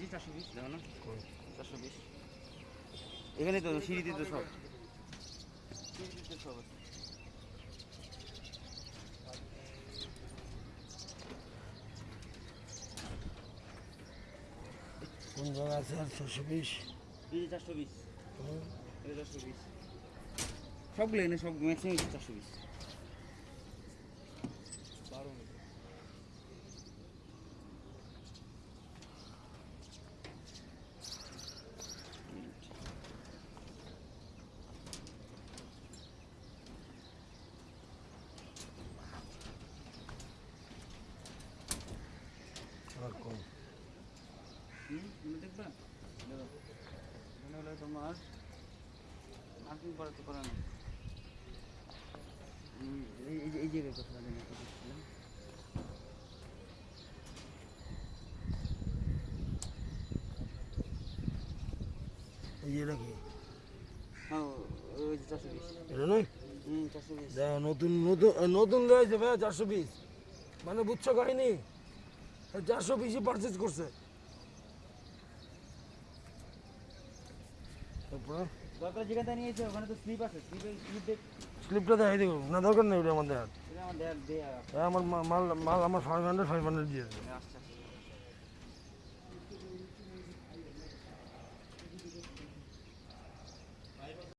যে চারশো বিশ। চারশো বিশ। এখানে তো সিঁড়িতে তো সব সিঁড়িতে সব আছে চারশো চারশো সবগুলো এনে সব ম্যাক্সিমাম চারশো বিশ। হলো তোমার মার্কিং করা তো করা না। এই জায়গায় কথা জানি বলছিলাম। হ্যাঁ নতুন নতুন নতুন রয়েছে ভাই চারশো পিস মানে বুঝছ কাহিনি? চারশো পিসই পারচেজ করছে। দরকার যেখান নিয়েছে ওখানে তো স্লিপ আছে স্লিপে স্লিপ স্লিপটা দেখাই দেবো। না দরকার নেই ওটা আমার মাল মাল আমার ফাইভ হান্ড্রেড ফাইভ হান্ড্রেড দিয়েছে